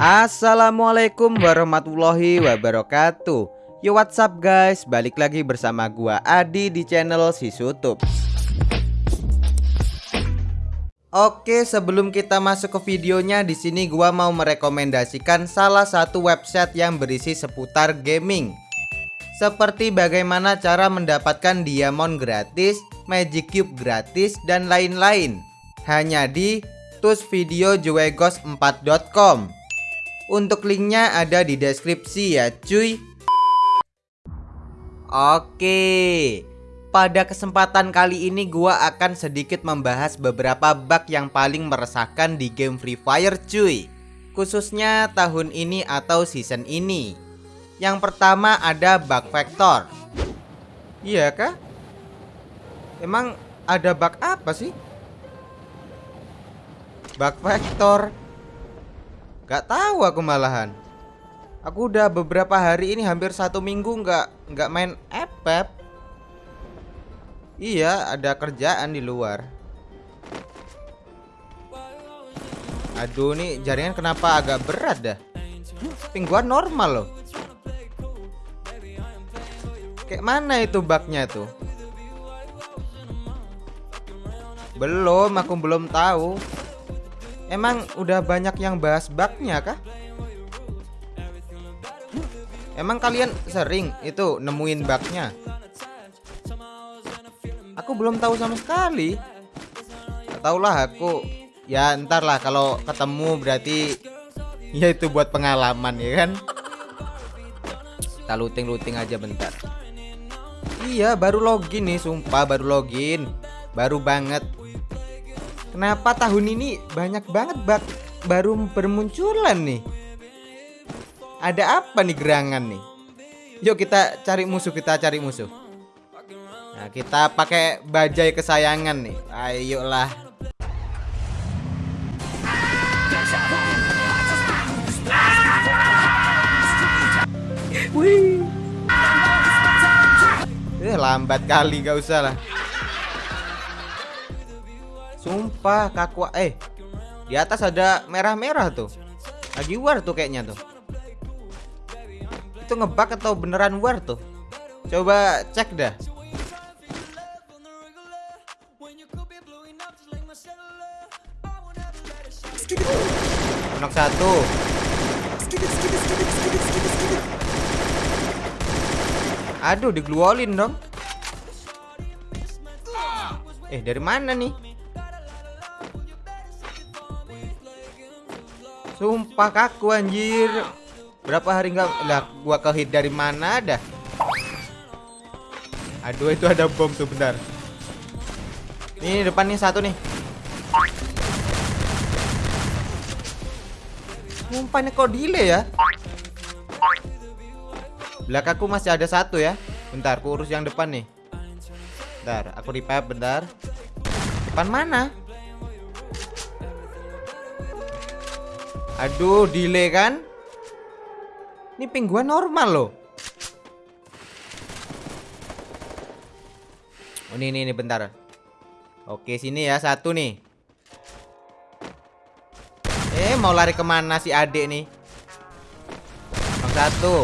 Assalamualaikum warahmatullahi wabarakatuh. Yo what's up guys? Balik lagi bersama gua Adi di channel si Sutup Oke sebelum kita masuk ke videonya di sini gua mau merekomendasikan salah satu website yang berisi seputar gaming. Seperti bagaimana cara mendapatkan diamond gratis, magic cube gratis dan lain-lain. Hanya di tusvideojuegos4.com untuk linknya ada di deskripsi ya cuy. Oke. Pada kesempatan kali ini gua akan sedikit membahas beberapa bug yang paling meresahkan di game Free Fire cuy. Khususnya tahun ini atau season ini. Yang pertama ada bug factor Iya kah? Emang ada bug apa sih? Bug factor Gak tahu aku malahan. Aku udah beberapa hari ini hampir satu minggu nggak nggak main FF. Iya, ada kerjaan di luar. Aduh, nih jaringan kenapa agak berat dah? Pingguan normal loh. Kayak mana itu bugnya tuh? Belum, aku belum tahu. Emang udah banyak yang bahas bugnya kah? Emang kalian sering itu nemuin bugnya? Aku belum tahu sama sekali. Gak lah aku. Ya ntar lah kalau ketemu berarti ya itu buat pengalaman ya kan. Kita looting-looting aja bentar. Iya baru login nih sumpah baru login. Baru banget Kenapa tahun ini banyak banget bak baru bermunculan nih? Ada apa nih gerangan nih? Yuk kita cari musuh, kita cari musuh. Nah, kita pakai bajai kesayangan nih. Ayolah. Wih. Eh, lambat kali gak usah lah. Sumpah kaku eh di atas ada merah-merah tuh. Lagi war tuh kayaknya tuh. Itu ngebak atau beneran war tuh? Coba cek dah. Anak satu. Aduh, digluolin dong. Eh, dari mana nih? Sumpah kaku anjir. Berapa hari nggak lah gua kehit dari mana dah? Aduh itu ada bom tuh bentar. Nih depan nih satu nih. Sumpah kok delay ya? Belakangku masih ada satu ya. Bentar, aku urus yang depan nih. Bentar, aku revive bentar. Depan mana? Aduh, delay kan? Ini ping gua normal loh. Oh, ini, ini, ini bentar. Oke, sini ya satu nih. Eh, mau lari ke mana si adik nih? Yang satu.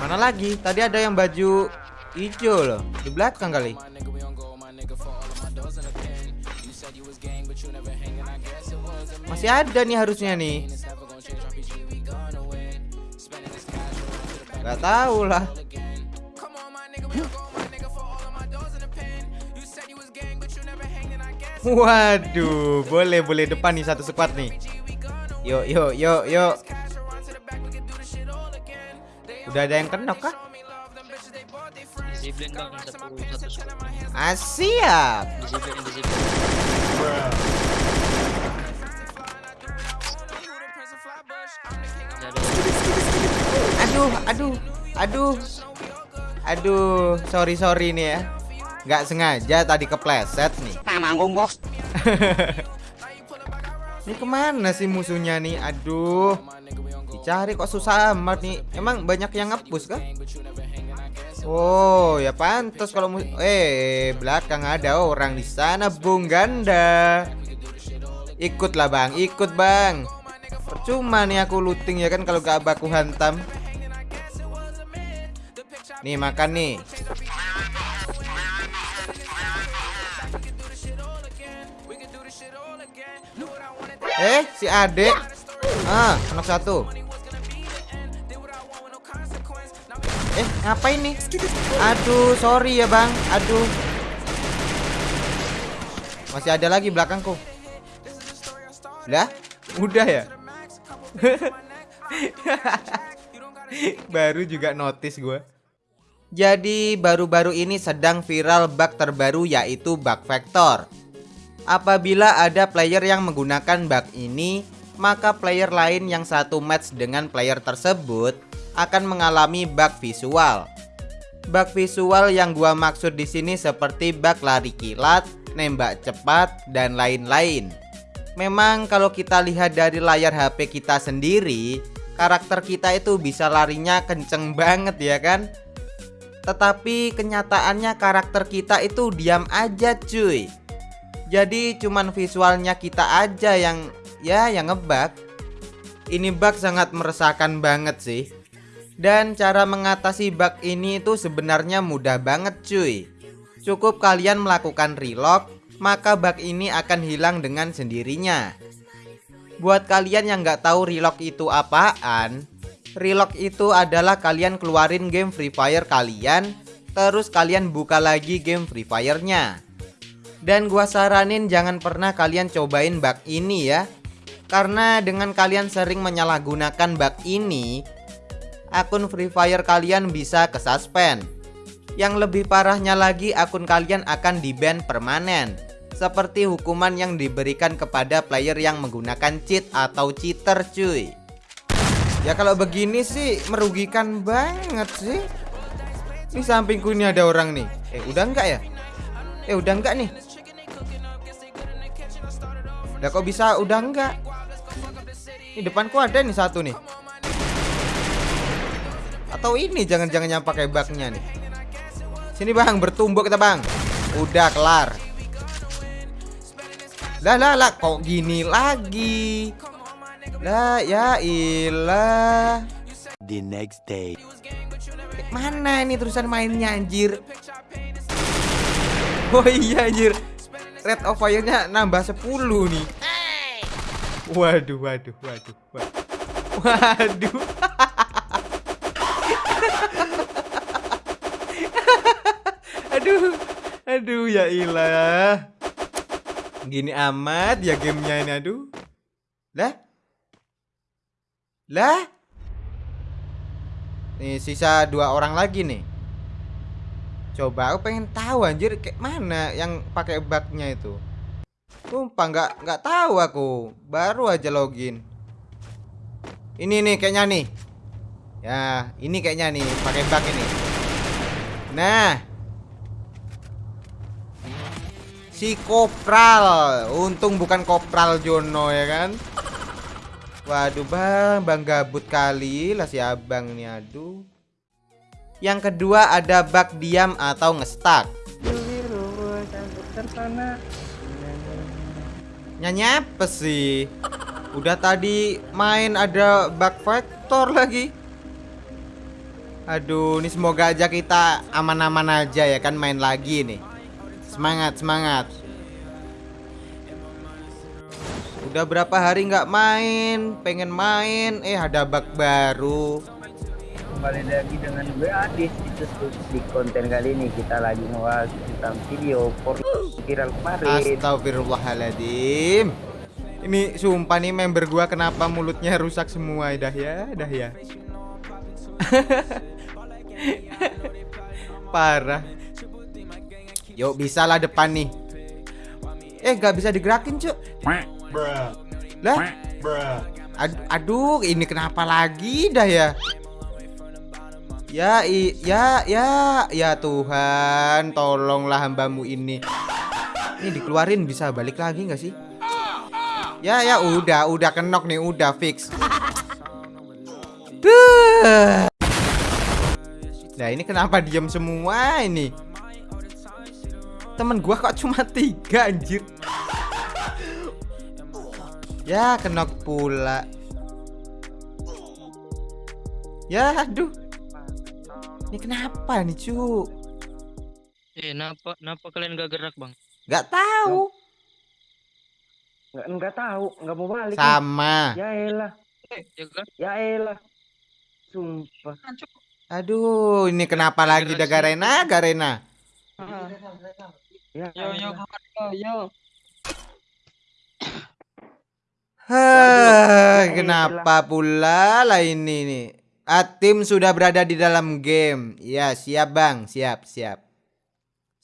Mana lagi? Tadi ada yang baju hijau loh. Di belakang kali. Masih ada nih harusnya nih. Gak tahu lah. Waduh, boleh boleh depan nih satu squad nih. Yuk, yuk, yuk, yuk. Udah ada yang kena kah? Asyap. Aduh, aduh, aduh, aduh, sorry sorry nih ya, nggak sengaja tadi kepleset nih. Manggung bos. ini ke mana sih musuhnya nih? Aduh, dicari kok susah amat nih. Emang banyak yang ngepus kan? Oh, ya pantas kalau eh belakang ada orang di sana Bung Ganda. Ikutlah bang, ikut bang. Percuma nih aku looting ya kan kalau gak baku hantam. Nih makan nih. Eh, si Ade. Ah, anak satu. Eh, ngapain nih? Aduh, sorry ya, Bang. Aduh. Masih ada lagi belakangku. Lah, udah ya? baru juga notice gue. Jadi baru-baru ini sedang viral bug terbaru yaitu bug vector. Apabila ada player yang menggunakan bug ini, maka player lain yang satu match dengan player tersebut akan mengalami bug visual. Bug visual yang gua maksud di sini seperti bug lari kilat, nembak cepat, dan lain-lain. Memang kalau kita lihat dari layar HP kita sendiri, karakter kita itu bisa larinya kenceng banget ya kan? Tetapi kenyataannya karakter kita itu diam aja cuy. Jadi cuman visualnya kita aja yang ya yang ngebug. Ini bug sangat meresahkan banget sih. Dan cara mengatasi bug ini itu sebenarnya mudah banget cuy. Cukup kalian melakukan relock Maka bug ini akan hilang dengan sendirinya. Buat kalian yang nggak tahu relock itu apaan Relock itu adalah kalian keluarin game Free Fire kalian Terus kalian buka lagi game Free Fire-nya. Dan gua saranin jangan pernah kalian cobain bug ini ya Karena dengan kalian sering menyalahgunakan bug ini Akun Free Fire kalian bisa kesuspend. Yang lebih parahnya lagi akun kalian akan di-ban permanen seperti hukuman yang diberikan kepada player yang menggunakan cheat atau cheater cuy Ya kalau begini sih merugikan banget sih. Ini sampingku ini ada orang nih. Eh udah enggak ya? Eh udah enggak nih? Udah kok bisa udah enggak? Ini depanku ada nih satu nih. Atau ini jangan-jangan yang pakai baknya nih. Sini bang, bertumbuk kita bang. Udah kelar. Lah lah lah, kok gini lagi? Lah ya ilah. The next day. Mana ini terusan mainnya anjir? Oh iya anjir. Red of fire-nya nambah 10 nih. Waduh, waduh, waduh, waduh. Waduh. aduh. Aduh ya ilah. Gini amat ya gamenya ini aduh. Lah? Lah? Nih sisa dua orang lagi nih. Coba aku pengen tahu anjir kayak mana yang pakai bugnya itu. Sumpah nggak nggak tahu aku. Baru aja login. Ini nih kayaknya nih. Ya, ini kayaknya nih pakai bug ini. Nah. Si Kopral. Untung bukan Kopral Jono ya kan. Waduh bang, bang gabut kali lah si abang nih aduh. Yang kedua ada bug diam atau ngestak. Nyanyi apa sih? Udah tadi main ada bug vector lagi. Aduh, ini semoga aja kita aman-aman aja ya kan main lagi nih. Semangat, semangat. Udah berapa hari nggak main, pengen main, eh ada bug baru. Kembali lagi dengan gue Adis itu di konten kali ini kita lagi ngebahas tentang video por viral kemarin. Astagfirullahaladzim. Ini sumpah nih member gua kenapa mulutnya rusak semua dah ya, dah ya. Parah. Yuk bisa lah depan nih. Eh gak bisa digerakin cuk. Lah? Aduh, aduh, ini kenapa lagi dah ya? Ya, i, ya, ya, ya Tuhan, tolonglah hambamu ini. Ini dikeluarin bisa balik lagi nggak sih? Ya, ya, udah, udah kenok nih, udah fix. Duh. Nah, ini kenapa diam semua ini? Temen gua kok cuma tiga anjir. Ya, kenok pula. Ya, aduh. Ini kenapa nih, cu? Eh, kenapa kenapa kalian gak gerak, Bang? Gak tahu. Nggak nggak tahu, nggak mau balik. nih. Sama. Ya elah, Ya kan? ya elah. Sumpah. Aduh, ini kenapa lagi dah Garena, Garena? Ya, Yo yo yo yo. Hah, kenapa pula lah ini nih? Atim sudah berada di dalam game. Ya, siap Bang, siap, siap.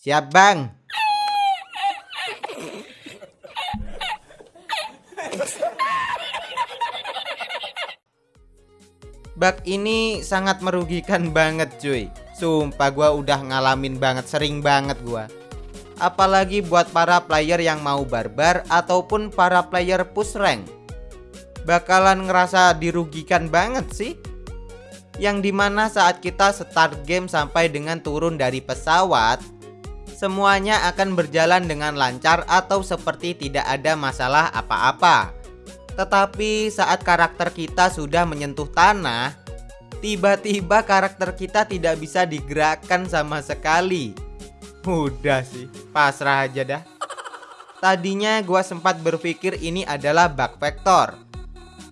Siap Bang. Bug ini sangat merugikan banget cuy Sumpah gua udah ngalamin banget Sering banget gua Apalagi buat para player yang mau barbar Ataupun para player push rank. Bakalan ngerasa dirugikan banget sih. Yang di mana saat kita start game sampai dengan turun dari pesawat Semuanya akan berjalan dengan lancar atau seperti tidak ada masalah apa-apa. Tetapi saat karakter kita sudah menyentuh tanah, tiba-tiba karakter kita tidak bisa digerakkan sama sekali. Udah sih, pasrah aja dah. Tadinya gua sempat berpikir ini adalah bug vector.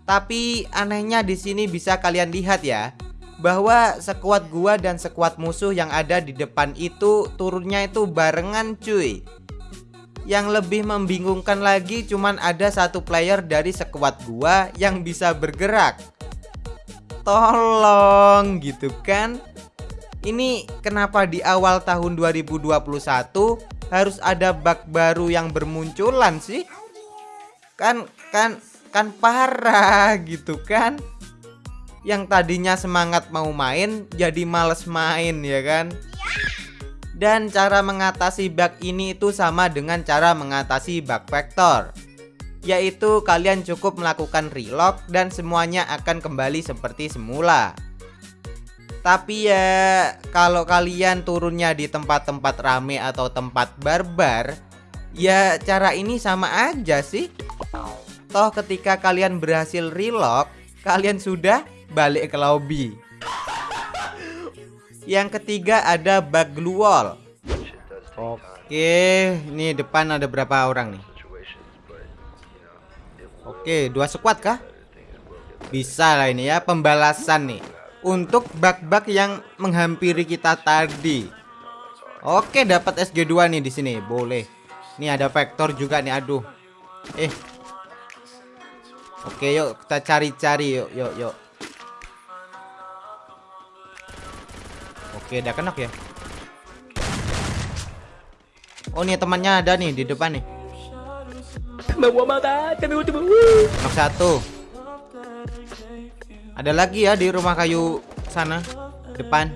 Tapi anehnya di sini bisa kalian lihat ya, bahwa sekuat gua dan sekuat musuh yang ada di depan itu turunnya itu barengan cuy. Yang lebih membingungkan lagi cuman ada satu player dari sekuat gua yang bisa bergerak. Tolong gitu kan. Ini kenapa di awal tahun 2021 harus ada bug baru yang bermunculan sih? Kan kan kan parah gitu kan. Yang tadinya semangat mau main jadi males main ya kan? Dan cara mengatasi bug ini itu sama dengan cara mengatasi bug vector Yaitu kalian cukup melakukan relock dan semuanya akan kembali seperti semula Tapi ya kalau kalian turunnya di tempat-tempat rame atau tempat barbar Ya cara ini sama aja sih Toh ketika kalian berhasil relock Kalian sudah balik ke lobby yang ketiga ada bug glue wall. Oke, ini depan ada berapa orang nih? Oke, dua squad kah? Bisa lah ini ya pembalasan nih untuk bug-bug yang menghampiri kita tadi. Oke, dapat SG2 nih di sini. Boleh. Ini ada vector juga nih. Aduh. Eh. Oke, yuk kita cari-cari yuk, yuk, yuk. Oke, udah kenok ya. Oh, nih temannya ada nih di depan nih. Knock satu. Ada lagi ya di rumah kayu sana depan.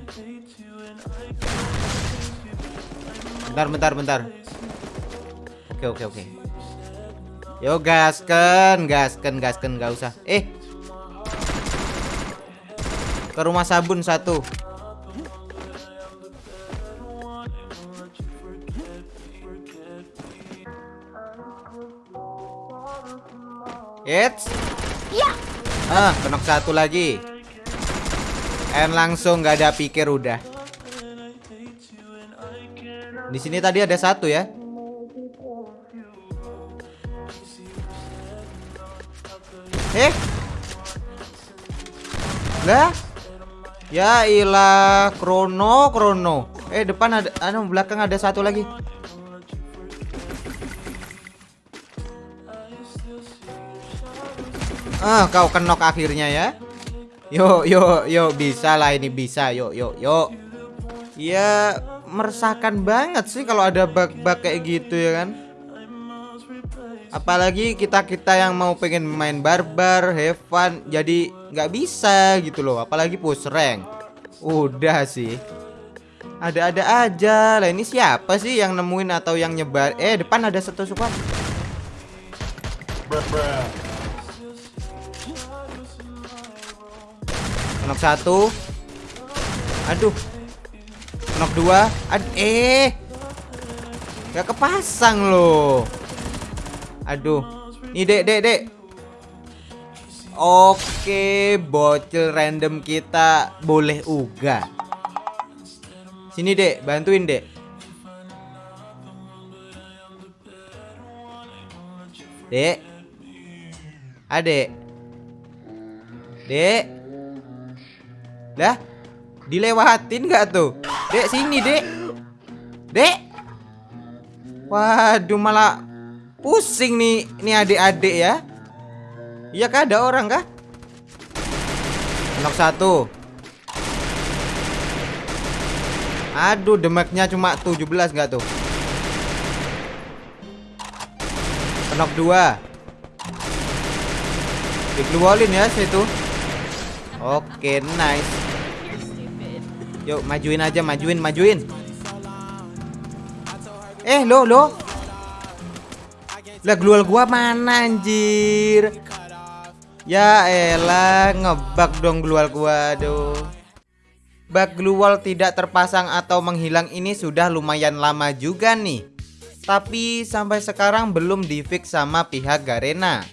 Bentar, bentar, bentar. Oke, oke, oke. Yo gasken, gasken, gasken, gak usah. Eh, ke rumah sabun satu. It's Ya. Ah, kenok satu lagi. And langsung nggak ada pikir udah. Di sini tadi ada satu ya. Eh. Lah. Ya ilah, krono, krono. Eh, depan ada anu belakang ada satu lagi. Ah, kau kenok akhirnya ya. Yuk, yuk, yuk, bisa lah ini bisa. Yuk, yuk, yuk. Ya, meresahkan banget sih kalau ada bug-bug kayak gitu ya kan. Apalagi kita-kita yang mau pengen main barbar, have fun, jadi nggak bisa gitu loh. Apalagi push rank. Udah sih. Ada-ada aja. Lah ini siapa sih yang nemuin atau yang nyebar? Eh, depan ada satu squad. Knock satu Aduh Knock dua Ad Eh Gak kepasang loh Aduh Nih dek dek dek Oke, bocil random kita boleh uga. Sini, Dek, bantuin, Dek. Dek. Adek. Dek. Dah. Dilewatin nggak tuh? Dek, sini, Dek. Dek. Waduh, malah pusing nih nih adik-adik ya. Iya kah ada orang kah? Knock satu. Aduh, demeknya cuma 17 nggak tuh? Knock dua. Dikeluarin ya situ. Oke, nice. Yuk, majuin aja, majuin, majuin. Eh, lo, lo. Lah, glual gua mana anjir? Ya elah, ngebug dong glual gua, aduh. Bug glual tidak terpasang atau menghilang ini sudah lumayan lama juga nih. Tapi sampai sekarang belum difix sama pihak Garena.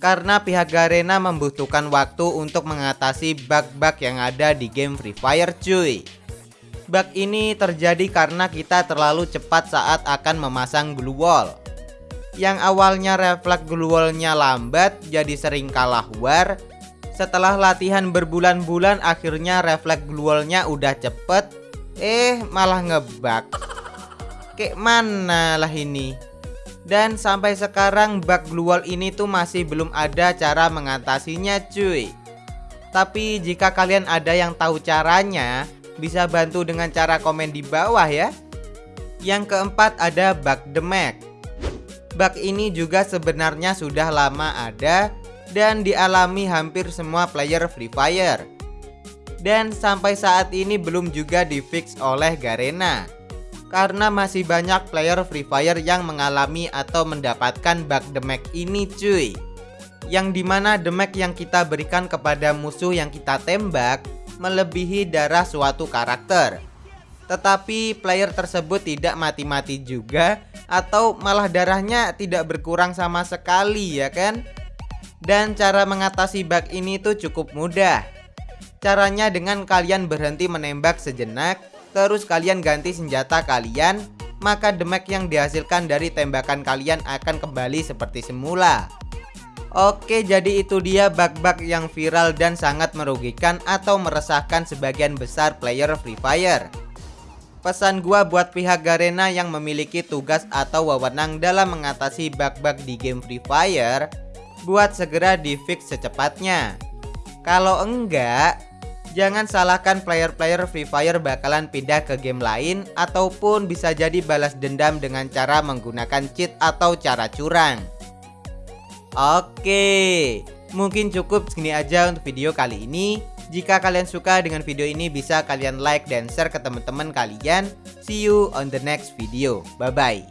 Karena pihak Garena membutuhkan waktu untuk mengatasi bug-bug yang ada di game Free Fire cuy. Bug ini terjadi karena kita terlalu cepat saat akan memasang glue wall. Yang awalnya refleks glue lambat jadi sering kalah war. Setelah latihan berbulan-bulan akhirnya refleks glue udah cepet. Eh malah ngebug. Kayak mana lah ini dan sampai sekarang bug glue ini tuh masih belum ada cara mengatasinya cuy tapi jika kalian ada yang tahu caranya bisa bantu dengan cara komen di bawah ya yang keempat ada bug demek Bug ini juga sebenarnya sudah lama ada dan dialami hampir semua player Free Fire. Dan sampai saat ini belum juga difix oleh Garena. Karena masih banyak player Free Fire yang mengalami atau mendapatkan bug demek ini cuy. Yang di mana demek yang kita berikan kepada musuh yang kita tembak melebihi darah suatu karakter. Tetapi player tersebut tidak mati-mati juga atau malah darahnya tidak berkurang sama sekali ya kan? Dan cara mengatasi bug ini tuh cukup mudah. Caranya dengan kalian berhenti menembak sejenak, terus kalian ganti senjata kalian, maka demek yang dihasilkan dari tembakan kalian akan kembali seperti semula. Oke, jadi itu dia bug-bug yang viral dan sangat merugikan atau meresahkan sebagian besar player Free Fire. Pesan gua buat pihak Garena yang memiliki tugas atau wewenang dalam mengatasi bug-bug di game Free Fire Buat segera di fix secepatnya Kalau enggak Jangan salahkan player-player Free Fire bakalan pindah ke game lain Ataupun bisa jadi balas dendam dengan cara menggunakan cheat atau cara curang Oke Mungkin cukup segini aja untuk video kali ini jika kalian suka dengan video ini bisa kalian like dan share ke teman-teman kalian. See you on the next video. Bye bye.